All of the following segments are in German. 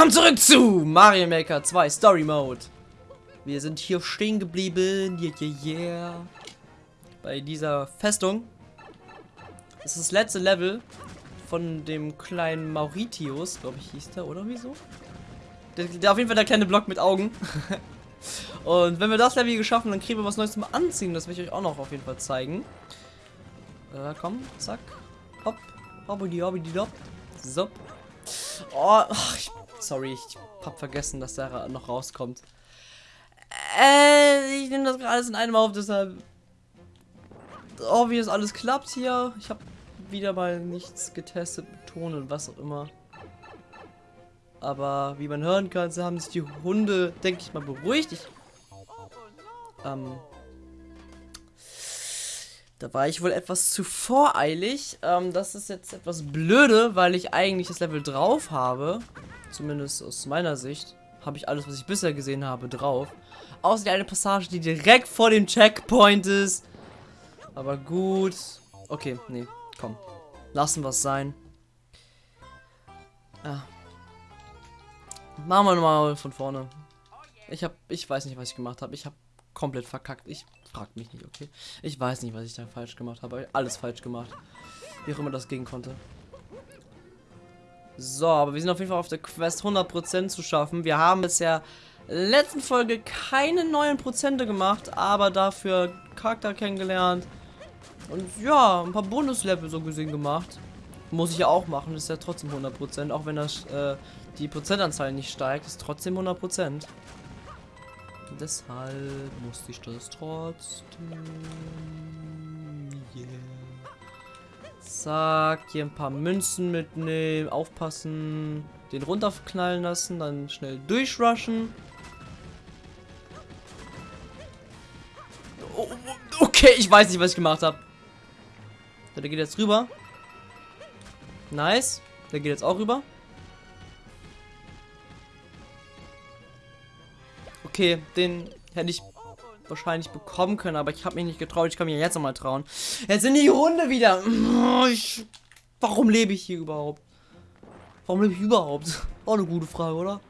Willkommen zurück zu Mario Maker 2 Story Mode. Wir sind hier stehen geblieben. Yeah, yeah, yeah. Bei dieser Festung. Das ist das letzte Level von dem kleinen Mauritius, glaube ich, hieß der, oder wieso? Der, der, auf jeden Fall der kleine Block mit Augen. Und wenn wir das Level geschafft haben, dann kriegen wir was Neues zum Anziehen. Das will ich euch auch noch auf jeden Fall zeigen. Äh, komm, zack. Hopp. Hoppidi, hoppidi, hopp. So. Oh, ich, sorry, ich hab vergessen, dass der noch rauskommt. Äh, ich nehme das gerade alles in einem auf, deshalb. Oh, wie das alles klappt hier. Ich habe wieder mal nichts getestet und was auch immer. Aber wie man hören kann, haben sich die Hunde, denke ich mal, beruhigt. Ich, ähm, da war ich wohl etwas zu voreilig. Ähm, das ist jetzt etwas blöde, weil ich eigentlich das Level drauf habe. Zumindest aus meiner Sicht habe ich alles, was ich bisher gesehen habe, drauf. Außer die eine Passage, die direkt vor dem Checkpoint ist. Aber gut. Okay, nee, komm. Lassen wir es sein. Ja. Machen wir nochmal von vorne. Ich hab, ich weiß nicht, was ich gemacht habe. Ich habe komplett verkackt. Ich frag mich nicht, okay? Ich weiß nicht, was ich da falsch gemacht habe. Alles falsch gemacht. Wie auch immer das gehen konnte. So, aber wir sind auf jeden Fall auf der Quest 100% zu schaffen. Wir haben bisher letzten Folge keine neuen Prozente gemacht, aber dafür Charakter kennengelernt. Und ja, ein paar Bonuslevel so gesehen gemacht. Muss ich ja auch machen, ist ja trotzdem 100%. Auch wenn das, äh, die Prozentanzahl nicht steigt, ist trotzdem 100%. Deshalb musste ich das trotzdem. Yeah. Zack, hier ein paar Münzen mitnehmen, aufpassen, den runterknallen lassen, dann schnell durchrushen. Oh, okay, ich weiß nicht, was ich gemacht habe. Der geht jetzt rüber. Nice. Der geht jetzt auch rüber. Okay, den hätte ich wahrscheinlich bekommen können, aber ich habe mich nicht getraut. Ich kann mich jetzt nochmal trauen. Jetzt sind die Hunde wieder. Ich, warum lebe ich hier überhaupt? Warum lebe ich überhaupt? Auch eine gute Frage, oder?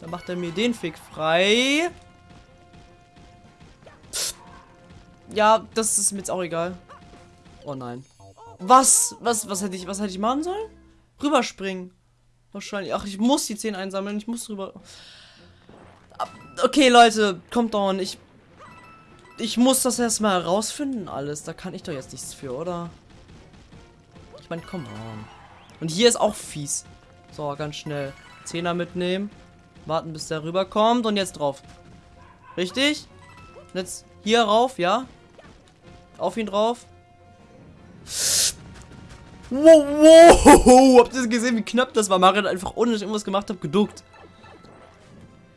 Dann macht er mir den Fick frei. Ja, das ist mir jetzt auch egal. Oh nein. Was? Was, was hätte ich, was hätte ich machen sollen? Rüberspringen. Wahrscheinlich. Ach, ich muss die 10 einsammeln. Ich muss rüber. Okay, Leute, kommt on. Ich. Ich muss das erstmal herausfinden, alles. Da kann ich doch jetzt nichts für, oder? Ich meine, komm on. Und hier ist auch fies. So, ganz schnell. Zehner mitnehmen. Warten, bis der rüberkommt. Und jetzt drauf. Richtig? Jetzt hier rauf, ja? Auf ihn drauf. Wow, wow. Habt ihr gesehen, wie knapp das war? Mario hat einfach, ohne dass ich irgendwas gemacht habe, geduckt.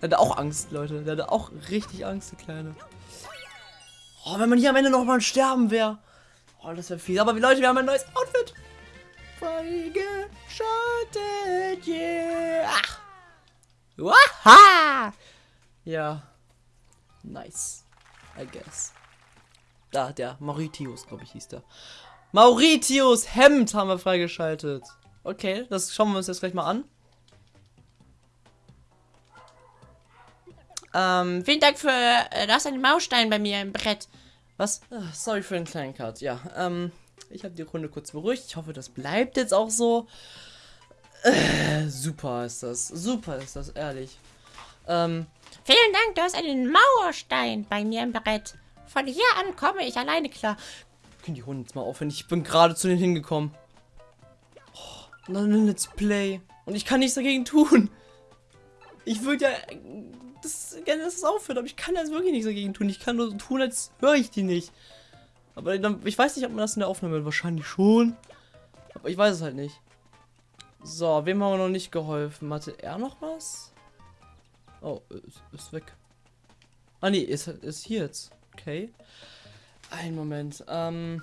Der hatte auch Angst, Leute. Der hatte auch richtig Angst, der Kleine. Oh, wenn man hier am Ende noch mal sterben wäre. Oh, das wäre viel. Aber Leute, wir haben ein neues Outfit. Freigeschaltet, yeah. Waha! Ja. Nice. I guess. Da, der Mauritius, glaube ich, hieß der. Mauritius Hemd haben wir freigeschaltet. Okay, das schauen wir uns jetzt gleich mal an. Ähm, vielen Dank für, äh, du hast einen Maustein bei mir im Brett. Was? Ach, sorry für den kleinen Cut. Ja, ähm, ich habe die Runde kurz beruhigt. Ich hoffe, das bleibt jetzt auch so. Äh, super ist das. Super ist das, ehrlich. Ähm, vielen Dank, du hast einen Mauerstein bei mir im Brett. Von hier an komme ich alleine klar. Können die Hunde jetzt mal aufhören? Ich bin gerade zu denen hingekommen. Oh, dann ein Let's Play. Und ich kann nichts dagegen tun. Ich würde ja das, gerne, dass es aufhört, aber ich kann jetzt wirklich nichts dagegen tun. Ich kann nur tun, als höre ich die nicht. Aber dann, ich weiß nicht, ob man das in der Aufnahme hört. Wahrscheinlich schon. Aber ich weiß es halt nicht. So, wem haben wir noch nicht geholfen? Hatte er noch was? Oh, ist, ist weg. Ah, nee, ist, ist hier jetzt. Okay. Ein Moment. Ähm,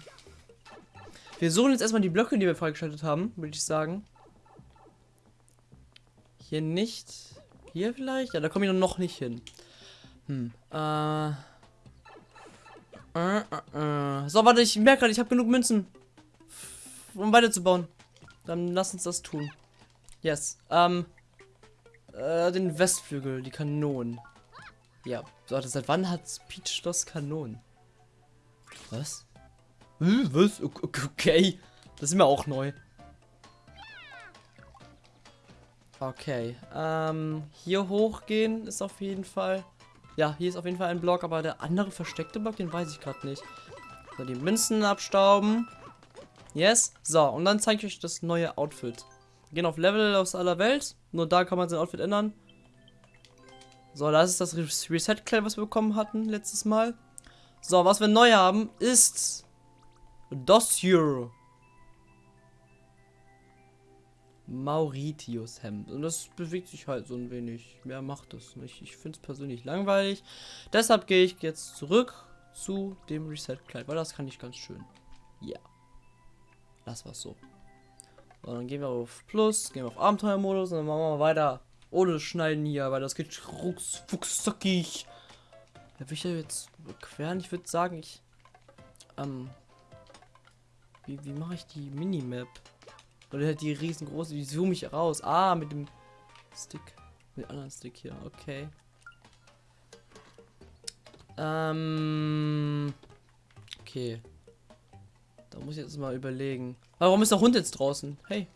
wir suchen jetzt erstmal die Blöcke, die wir freigeschaltet haben, würde ich sagen. Hier nicht. Hier vielleicht? Ja, da komme ich noch nicht hin. Hm. Äh. Äh, äh, äh. So, warte, ich merke gerade, ich habe genug Münzen. um weiterzubauen. Dann lass uns das tun. Yes. Ähm. Äh, den Westflügel, die Kanonen. Ja. So, seit wann hat Peach Schloss Kanonen? Was? Was? Okay. Das ist mir auch neu. Okay. Ähm, hier hochgehen ist auf jeden Fall. Ja, hier ist auf jeden Fall ein Block, aber der andere versteckte Block, den weiß ich gerade nicht. So, die Münzen abstauben. Yes. So, und dann zeige ich euch das neue Outfit. Wir gehen auf Level aus aller Welt. Nur da kann man sein Outfit ändern. So, das ist das Reset-Kleid, was wir bekommen hatten letztes Mal. So, was wir neu haben, ist das hier. Mauritius Hemd. Und das bewegt sich halt so ein wenig. Mehr macht es nicht. Ich finde es persönlich langweilig. Deshalb gehe ich jetzt zurück zu dem Reset-Kleid, weil das kann ich ganz schön. Ja. Das war's so. so. Dann gehen wir auf Plus, gehen wir auf Abenteuermodus und dann machen wir weiter. Ohne Schneiden hier, weil das geht rucksfuchszackig. Da will ich ja jetzt queren. Ich würde sagen, ich. Ähm. Wie, wie mache ich die Minimap? Oder halt die riesengroße, wie zoome ich raus? Ah, mit dem Stick. Mit dem anderen Stick hier, okay. Ähm. Okay. Da muss ich jetzt mal überlegen. Warum ist der Hund jetzt draußen? Hey.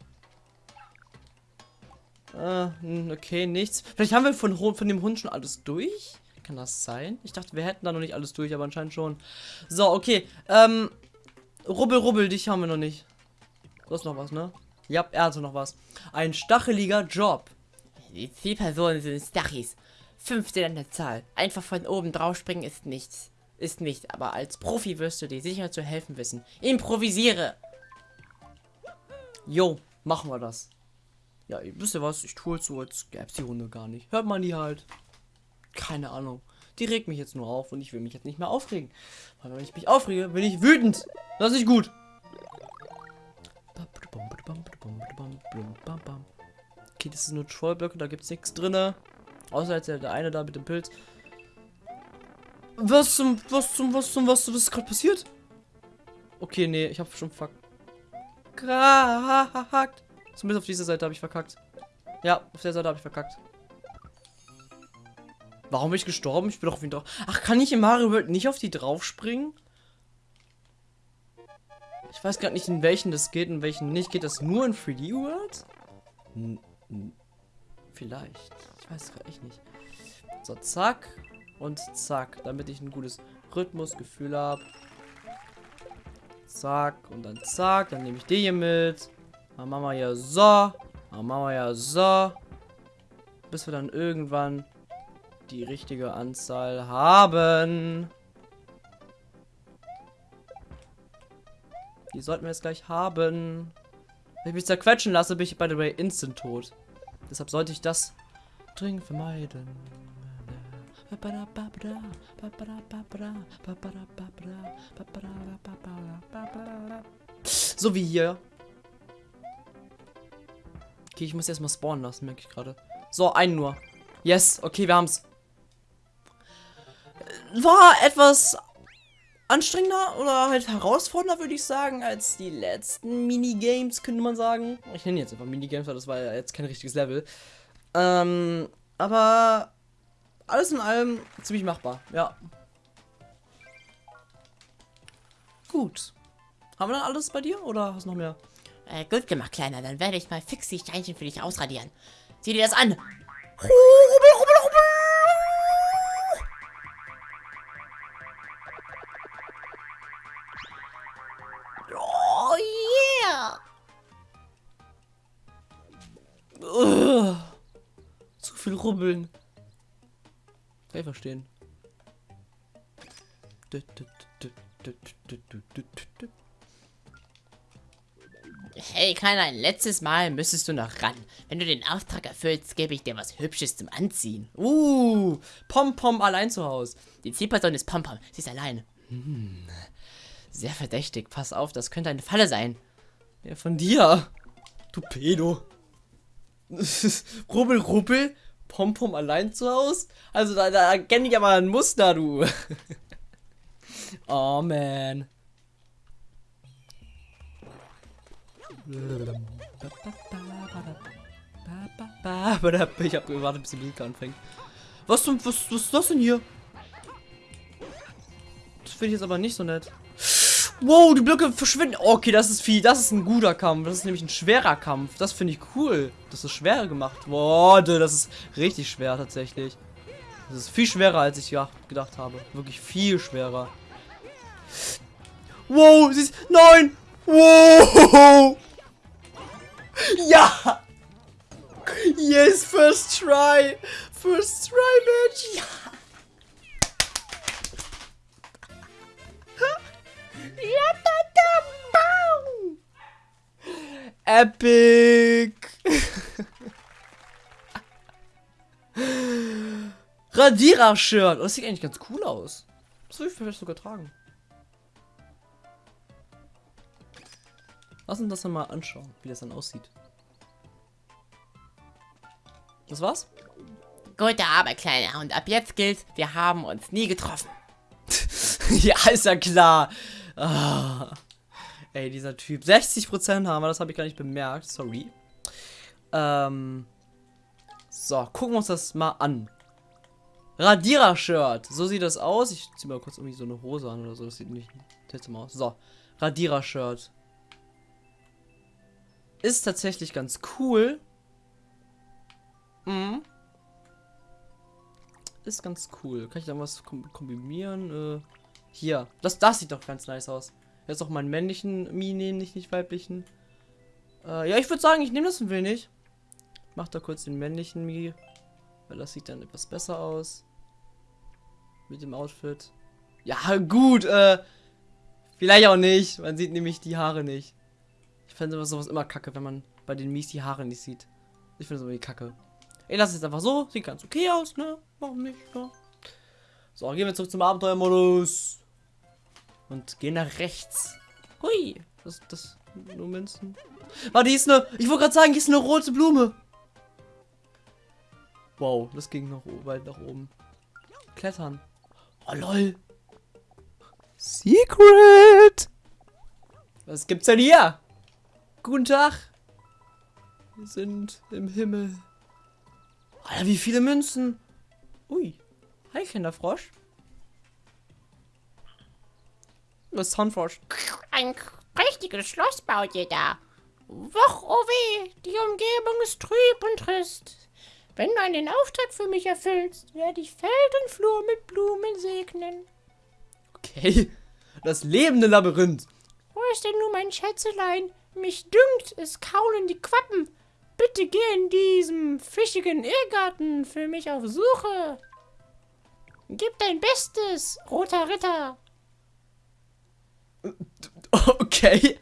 Ah, okay, nichts. Vielleicht haben wir von, von dem Hund schon alles durch? Kann das sein? Ich dachte, wir hätten da noch nicht alles durch, aber anscheinend schon. So, okay. Ähm. Rubbel, rubbel, dich haben wir noch nicht. Du hast noch was, ne? Ja, er hatte noch was. Ein stacheliger Job. Die Zielpersonen sind Stachis. 15 an der Zahl. Einfach von oben drauf springen ist nichts. Ist nicht, aber als Profi wirst du dir sicher zu helfen wissen. Improvisiere! Jo, machen wir das. Ja, wisst ihr was? Ich tue es so, als gäbe es die Runde gar nicht. Hört man die halt. Keine Ahnung. Die regt mich jetzt nur auf und ich will mich jetzt nicht mehr aufregen. Weil wenn ich mich aufrege, bin ich wütend. Das ist nicht gut. Okay, das ist nur Trollblöcke, da gibt es nichts drin. Außer jetzt der eine da mit dem Pilz. Was zum, was zum, was zum, was, was ist gerade passiert? Okay, nee, ich habe schon verkackt. Zumindest auf dieser Seite habe ich verkackt. Ja, auf der Seite habe ich verkackt. Warum bin ich gestorben? Ich bin doch wieder drauf. Ach, kann ich in Mario World nicht auf die drauf springen? Ich weiß gerade nicht, in welchen das geht, in welchen nicht. Geht das nur in 3D World? Vielleicht. Ich weiß gerade echt nicht. So, zack. Und zack. Damit ich ein gutes Rhythmusgefühl habe. Zack. Und dann zack. Dann nehme ich die hier mit. Dann machen wir ja so. Dann machen wir ja so. Bis wir dann irgendwann die richtige Anzahl haben. Die sollten wir jetzt gleich haben. Wenn ich mich zerquetschen lasse, bin ich by the way instant tot. Deshalb sollte ich das dringend vermeiden. So wie hier. Okay, ich muss erstmal spawnen lassen, merke ich gerade. So, einen nur. Yes, okay, wir haben's. War etwas anstrengender oder halt herausfordernder, würde ich sagen, als die letzten Minigames, könnte man sagen. Ich nenne jetzt einfach Minigames, weil das war ja jetzt kein richtiges Level. Ähm, aber alles in allem ziemlich machbar, ja. Gut. Haben wir dann alles bei dir oder hast du noch mehr? Äh, gut gemacht, Kleiner. Dann werde ich mal fix die Steinchen für dich ausradieren. Sieh dir das an. Viel rubbeln. Kann ich verstehen. Hey, Kleiner, ein letztes Mal müsstest du noch ran. Wenn du den Auftrag erfüllst, gebe ich dir was Hübsches zum Anziehen. Uh, Pom-Pom allein zu Hause. Die Zielperson ist Pom-Pom. Sie ist allein. Hm, sehr verdächtig. Pass auf, das könnte eine Falle sein. Ja, von dir. Du Pedo. rubbel, rubbel. Pompom allein zu Hause? Also da, da erkenne ich aber ein Muster, du. oh man. Ich hab gewartet, bis die Musik anfängt. Was zum, was, was ist das denn hier? Das finde ich jetzt aber nicht so nett. Wow, die Blöcke verschwinden. Okay, das ist viel. Das ist ein guter Kampf. Das ist nämlich ein schwerer Kampf. Das finde ich cool. Das ist schwer gemacht. Boah, das ist richtig schwer tatsächlich. Das ist viel schwerer, als ich gedacht habe. Wirklich viel schwerer. Wow, sie ist... Nein! Wow! Ja! Yes, first try! First try, Bitch! Ja! Epic! Radierer-Shirt. Das sieht eigentlich ganz cool aus. Das würde ich vielleicht sogar tragen. Lass uns das dann mal anschauen, wie das dann aussieht. Das war's? Gute Arbeit, Kleiner. Und ab jetzt gilt, wir haben uns nie getroffen. ja, ist ja klar. Ah. Ey, dieser Typ. 60% haben wir, das habe ich gar nicht bemerkt. Sorry. Ähm. So, gucken wir uns das mal an. Radierer-Shirt. So sieht das aus. Ich ziehe mal kurz irgendwie so eine Hose an oder so. Das sieht nicht seltsam aus. So, Radierer-Shirt. Ist tatsächlich ganz cool. Mhm. Ist ganz cool. Kann ich da was kombinieren? Äh, hier. Das, das sieht doch ganz nice aus. Jetzt auch meinen männlichen Mi nehmen, nicht, nicht weiblichen. Äh, ja, ich würde sagen, ich nehme das ein wenig. Mach da kurz den männlichen Mi. Weil das sieht dann etwas besser aus. Mit dem Outfit. Ja, gut, äh. Vielleicht auch nicht. Man sieht nämlich die Haare nicht. Ich fände sowas immer kacke, wenn man bei den Mies die Haare nicht sieht. Ich finde es irgendwie kacke. Ich lasse es einfach so. Sieht ganz okay aus, ne? Warum nicht, ne? So, gehen wir zurück zum Abenteuermodus. Und gehen nach rechts. Hui. Das, das, nur Münzen. Warte, die ist eine, ich wollte gerade sagen, die ist eine rote Blume. Wow, das ging noch weit nach oben. Klettern. Oh, lol. Secret. Was gibt's denn hier? Guten Tag. Wir sind im Himmel. Alter, wie viele Münzen. Ui. Hi, Kinderfrosch. Was ist Hornfrosch? Ein prächtiges Schloss baut ihr da. Woch, oh weh, die Umgebung ist trüb und trist. Wenn du einen Auftrag für mich erfüllst, werde ich Feld und Flur mit Blumen segnen. Okay. Das lebende Labyrinth. Wo ist denn nun mein Schätzelein? Mich dünkt, es kaulen die Quappen. Bitte geh in diesem fischigen Irrgarten für mich auf Suche. Gib dein Bestes, roter Ritter. Okay.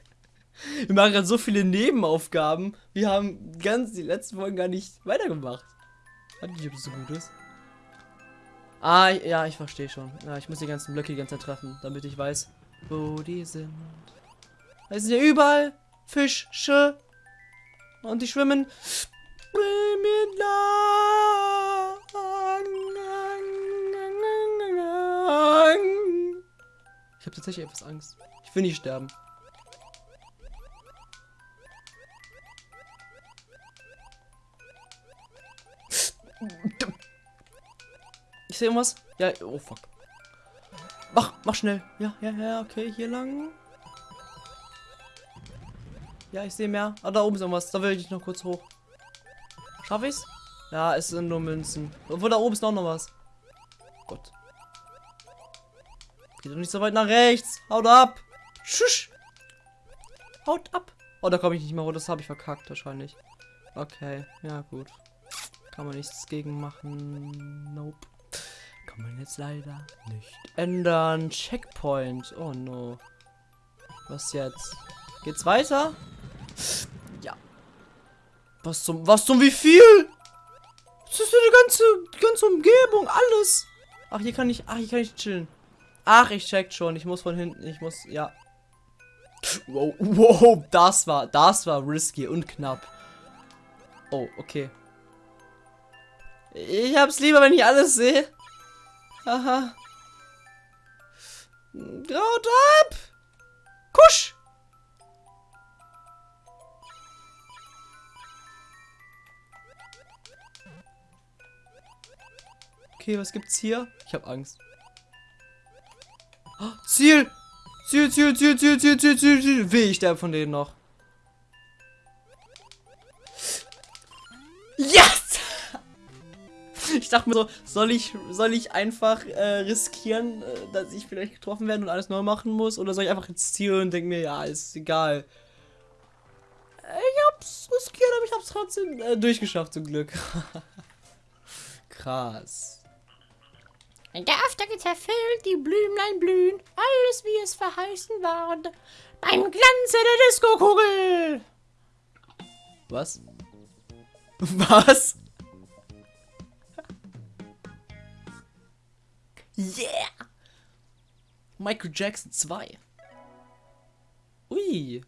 Wir machen gerade so viele Nebenaufgaben. Wir haben ganz die letzten Folgen gar nicht weitergemacht. Weiß nicht, ob das so gut ist. Ah, ja, ich verstehe schon. Ja, ich muss die ganzen Blöcke die ganze Zeit treffen, damit ich weiß, wo die sind. Es sind ja überall Fische. Und die schwimmen. Ich habe tatsächlich etwas Angst. Ich will nicht sterben. Ich sehe irgendwas. Ja, oh fuck. Mach, mach schnell. Ja, ja, ja, okay, hier lang. Ja, ich sehe mehr. Ah, da oben ist irgendwas. Da will ich noch kurz hoch. Schaffe ich's? Ja, es sind nur Münzen. Obwohl, da oben ist noch, noch was. Gott. Geht doch nicht so weit nach rechts. Haut ab. Schusch. Haut ab. Oh, da komme ich nicht mehr hoch. Das habe ich verkackt wahrscheinlich. Okay, ja gut. Kann man nichts gegen machen. Nope. Kann man jetzt leider nicht ändern. Checkpoint. Oh no. Was jetzt? Geht's weiter? Ja. Was zum, was zum wie viel? Das ist die ganze, die ganze Umgebung, alles. Ach, hier kann ich, ach, hier kann ich chillen. Ach, ich check schon. Ich muss von hinten, ich muss, ja. Wow, wow, das war, das war risky und knapp. Oh, okay. Ich hab's lieber, wenn ich alles sehe. Aha. Graut ab! Kusch! Okay, was gibt's hier? Ich hab Angst. Oh, Ziel! Ziel, Ziel, Ziel, Ziel, Ziel, Ziel, Ziel, Ziel. Weh, ich sterbe von denen noch. Yes! Ich dachte mir so, soll ich, soll ich einfach äh, riskieren, äh, dass ich vielleicht getroffen werde und alles neu machen muss? Oder soll ich einfach ins Ziel und denke mir, ja, ist egal. Ich hab's riskiert, aber ich hab's trotzdem äh, durchgeschafft, zum Glück. Krass. Der Auftrag ist erfüllt, die Blümlein blühen, alles wie es verheißen war. Beim Glanze der Disco-Kugel. Was? Was? Yeah! Michael Jackson 2. Ui.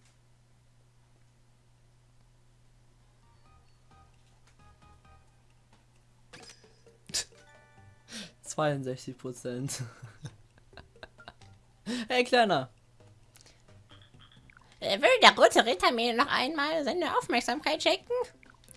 Zweiundsechzig Prozent. hey, Kleiner. Äh, Will der rote Ritter mir noch einmal seine Aufmerksamkeit schenken?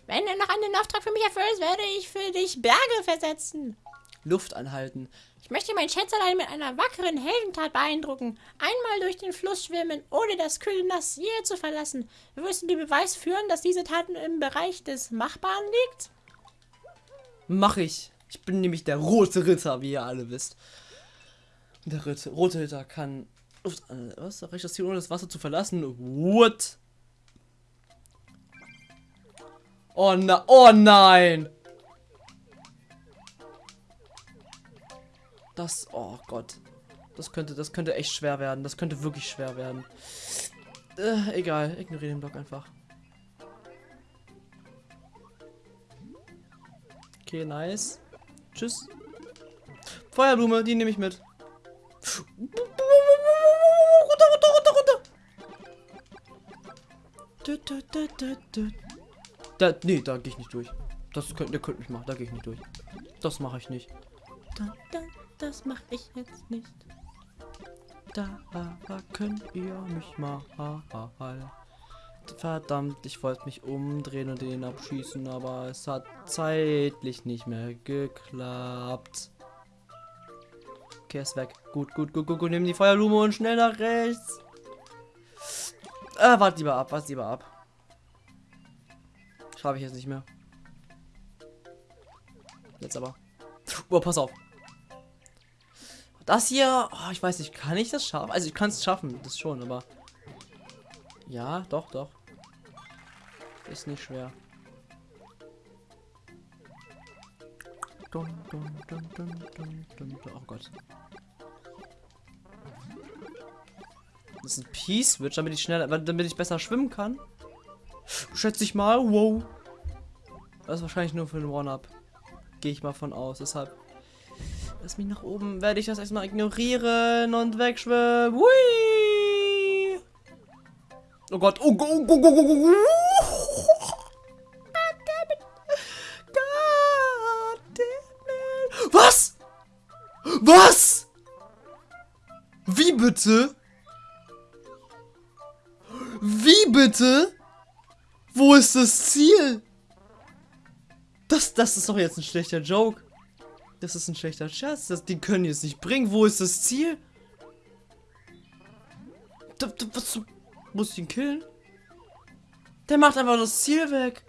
Wenn du noch einen Auftrag für mich erfüllst, werde ich für dich Berge versetzen. Luft anhalten. Ich möchte mein Schätzelein mit einer wackeren Heldentat beeindrucken. Einmal durch den Fluss schwimmen, ohne das kühle Nass je zu verlassen. Wirst du den Beweis führen, dass diese Taten im Bereich des Machbaren liegt? Mach ich. Ich bin nämlich der rote Ritter, wie ihr alle wisst. Der Ritter, rote Ritter kann was erreicht das Ziel ohne das Wasser zu verlassen? What? Oh na, oh nein! Das, oh Gott. Das könnte, das könnte echt schwer werden. Das könnte wirklich schwer werden. Äh, egal, ignoriere den Block einfach. Okay, nice. Tschüss. Feuerblume, die nehme ich mit. Runter, runter, runter, runter. Dü. Da, nee, da gehe ich nicht durch. Das könnt, der könnt mich machen, da gehe ich nicht durch. Das mache ich nicht. Da, da, das mache ich jetzt nicht. Da könnt ihr mich mal. Verdammt, ich wollte mich umdrehen und den abschießen, aber es hat zeitlich nicht mehr geklappt. Okay, ist weg. Gut, gut, gut, gut, gut. Nimm die Feuerblume und schnell nach rechts. Äh, wart lieber ab, wart lieber ab. Schaffe ich jetzt nicht mehr. Jetzt aber. Oh, pass auf. Das hier, oh, ich weiß nicht, kann ich das schaffen? Also ich kann es schaffen, das schon, aber ja, doch, doch. Ist nicht schwer. Dun, dun, dun. Oh Gott. Das ist ein P-Switch, damit ich schneller, damit ich besser schwimmen kann. Schätze ich mal. Wow. Das ist wahrscheinlich nur für den One-Up. Gehe ich mal von aus. Deshalb. Lass mich nach oben. Werde ich das erstmal ignorieren und wegschwimmen. Hui! Oh Gott. Oh Gott. Oh Gott. Oh Gott. Oh Was? Wie bitte? Wie bitte? Wo ist das Ziel? Das, das ist doch jetzt ein schlechter Joke. Das ist ein schlechter Scherz. Das, die können jetzt nicht bringen. Wo ist das Ziel? Da, da, was, muss ich ihn killen? Der macht einfach das Ziel weg.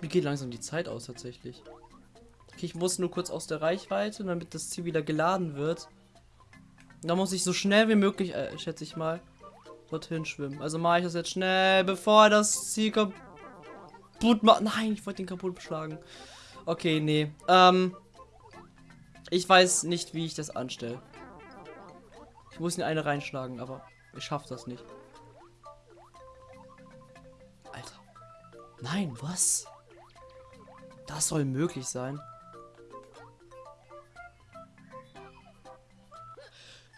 Mir geht langsam die Zeit aus tatsächlich. Okay, ich muss nur kurz aus der Reichweite, damit das Ziel wieder geladen wird. Da muss ich so schnell wie möglich, äh, schätze ich mal, dorthin schwimmen. Also mache ich das jetzt schnell, bevor das Ziel kaputt macht. Nein, ich wollte ihn kaputt beschlagen. Okay, nee. Ähm, ich weiß nicht, wie ich das anstelle. Ich muss ihn eine reinschlagen, aber ich schaffe das nicht. Alter. Nein, was? Das soll möglich sein.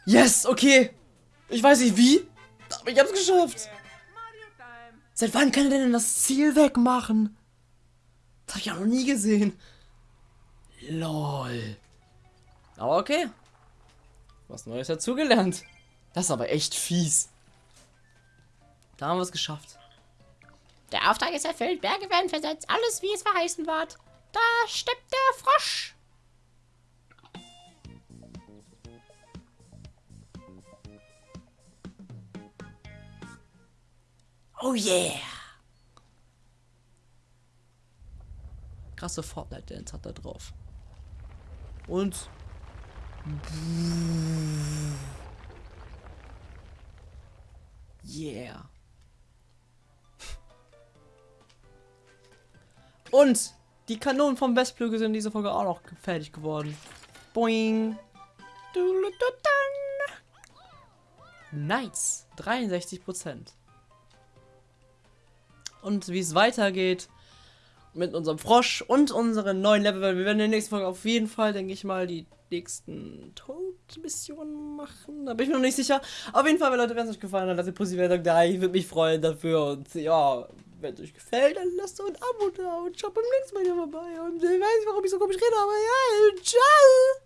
Yes, okay. Ich weiß nicht wie, aber ich hab's geschafft. Seit wann kann er denn das Ziel wegmachen? Das hab ich ja noch nie gesehen. Lol. Aber okay. Was Neues dazugelernt. Das ist aber echt fies. Da haben wir es geschafft. Der Auftrag ist erfüllt, Berge werden versetzt, alles wie es verheißen war. Da steppt der Frosch. Oh yeah! Krasse Fortnite-Dance hat er drauf. Und. Yeah. Und die Kanonen vom Westflügel sind in dieser Folge auch noch fertig geworden. Boing. Nice. 63 Prozent. Und wie es weitergeht mit unserem Frosch und unseren neuen Level, wir werden in der nächsten Folge auf jeden Fall, denke ich mal, die nächsten Todmissionen machen. Da bin ich mir noch nicht sicher. Auf jeden Fall, Leute, wenn es euch gefallen hat, lasst ihr positiv sagen, ja, ich würde mich freuen dafür. Und ja, wenn es euch gefällt, dann lasst ein Abo da und schaut beim nächsten Mal wieder vorbei. Und ich weiß nicht, warum ich so komisch rede, aber ja, ciao.